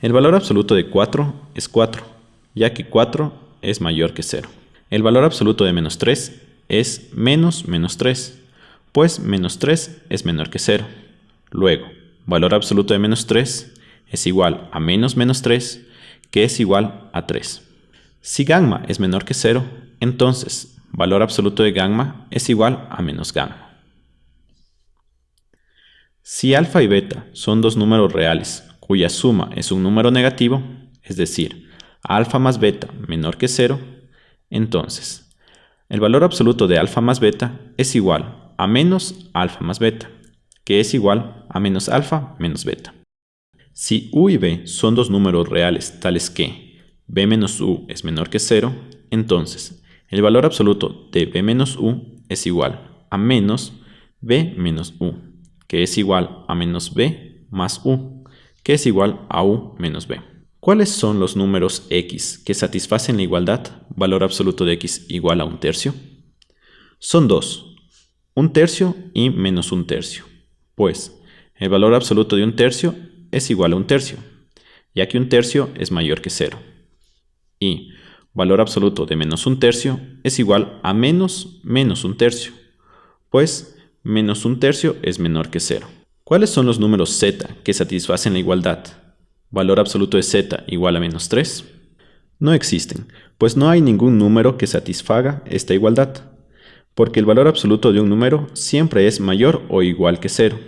El valor absoluto de 4 es 4, ya que 4 es mayor que 0. El valor absoluto de menos 3 es menos menos 3, pues menos 3 es menor que 0. Luego, valor absoluto de menos 3 es igual a menos menos 3, que es igual a 3. Si gamma es menor que 0, entonces valor absoluto de gamma es igual a menos gamma. Si alfa y beta son dos números reales cuya suma es un número negativo, es decir, alfa más beta menor que 0, entonces el valor absoluto de alfa más beta es igual a menos alfa más beta, que es igual a menos alfa menos beta. Si u y b son dos números reales tales que b menos u es menor que 0, entonces el valor absoluto de b menos u es igual a menos b menos u, que es igual a menos b más u, que es igual a u menos b. ¿Cuáles son los números x que satisfacen la igualdad valor absoluto de x igual a un tercio? Son dos, un tercio y menos un tercio. Pues, el valor absoluto de un tercio es igual a un tercio, ya que un tercio es mayor que cero. Y valor absoluto de menos un tercio es igual a menos menos un tercio, pues menos un tercio es menor que cero. ¿Cuáles son los números z que satisfacen la igualdad? ¿Valor absoluto de z igual a menos 3? No existen, pues no hay ningún número que satisfaga esta igualdad, porque el valor absoluto de un número siempre es mayor o igual que 0,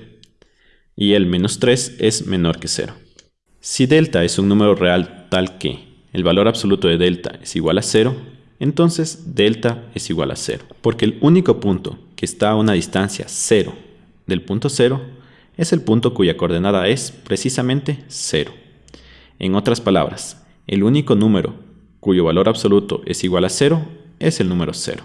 y el menos 3 es menor que 0. Si delta es un número real tal que el valor absoluto de delta es igual a 0, entonces delta es igual a 0, porque el único punto que está a una distancia 0 del punto 0 es el punto cuya coordenada es precisamente 0. En otras palabras, el único número cuyo valor absoluto es igual a 0 es el número 0.